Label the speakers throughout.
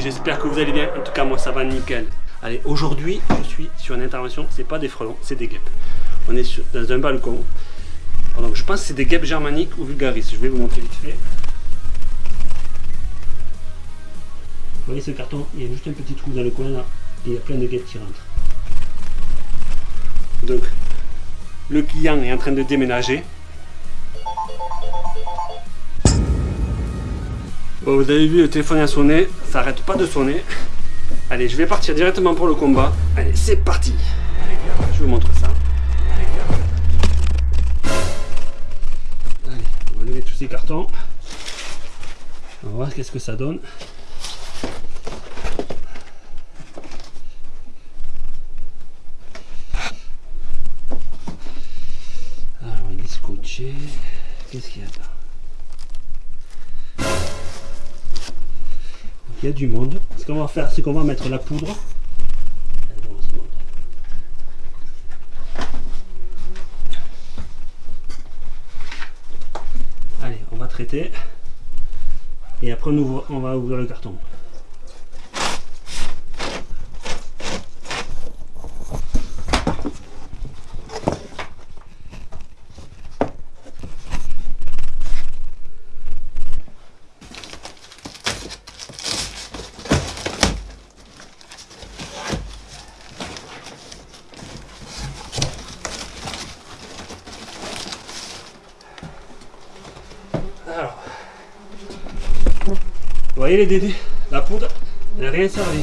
Speaker 1: j'espère que vous allez bien. En tout cas, moi, ça va nickel. Allez, aujourd'hui, je suis sur une intervention. C'est pas des frelons, c'est des guêpes. On est dans un balcon. Donc, je pense que c'est des guêpes germaniques ou vulgaris. Je vais vous montrer vite fait. Vous voyez ce carton? Il y a juste un petit trou dans le coin là. Et il y a plein de guêpes qui rentrent. Donc, le client est en train de déménager. Bon, vous avez vu, le téléphone a sonné. Ça arrête pas de sonner. Allez, je vais partir directement pour le combat. Allez, c'est parti. Je vous montre ça. Allez, on va lever tous ces cartons. On va voir qu'est-ce que ça donne. Alors, il est scotché. Qu'est-ce qu'il y a là? Du monde. Ce qu'on va faire, c'est qu'on va mettre la poudre. Allez, on va traiter. Et après, on, on va ouvrir le carton. Alors, vous voyez les dédés La poudre n'a rien servi.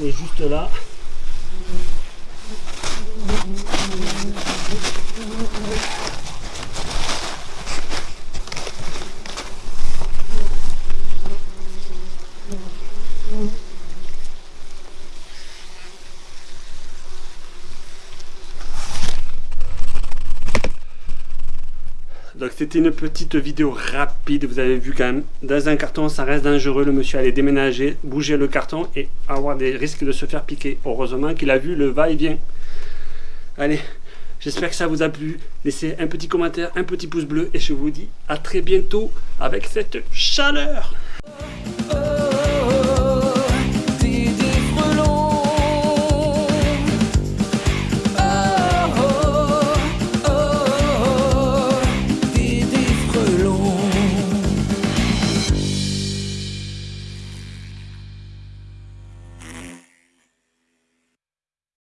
Speaker 1: Il est juste là. Donc c'était une petite vidéo rapide, vous avez vu quand même, dans un carton ça reste dangereux, le monsieur allait déménager, bouger le carton et avoir des risques de se faire piquer. Heureusement qu'il a vu le va-et-vient. Allez, j'espère que ça vous a plu, laissez un petit commentaire, un petit pouce bleu et je vous dis à très bientôt avec cette chaleur